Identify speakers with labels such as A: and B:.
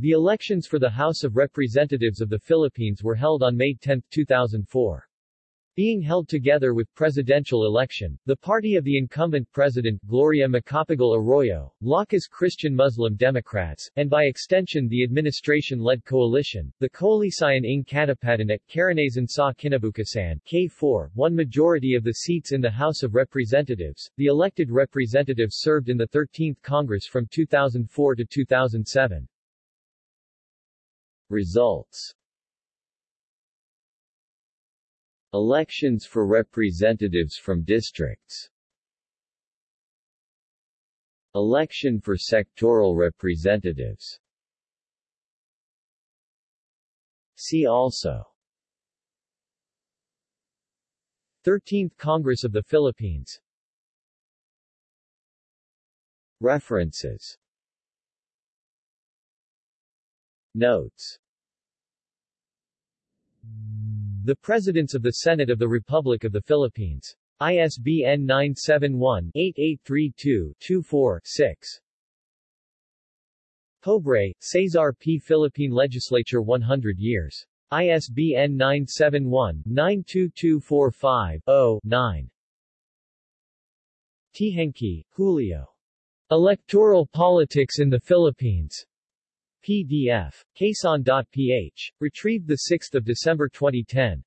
A: The elections for the House of Representatives of the Philippines were held on May 10, 2004. Being held together with presidential election, the party of the incumbent president, Gloria Macapagal Arroyo, Lakas Christian Muslim Democrats, and by extension the administration-led coalition, the Koalisyon ng Katapatan at Karanasan sa Kinabukasan K4, won majority of the seats in the House of Representatives. The elected representatives served in the 13th Congress from 2004 to 2007. Results. Elections for representatives from districts. Election for sectoral representatives. See also. 13th Congress of the Philippines. References Notes the Presidents of the Senate of the Republic of the Philippines. ISBN 971-8832-24-6. Pobre, Cesar P. Philippine Legislature 100 years. ISBN 971-92245-0-9. Teehankee, Julio. Electoral Politics in the Philippines. PDF. Quezon.ph. Retrieved 6 December 2010.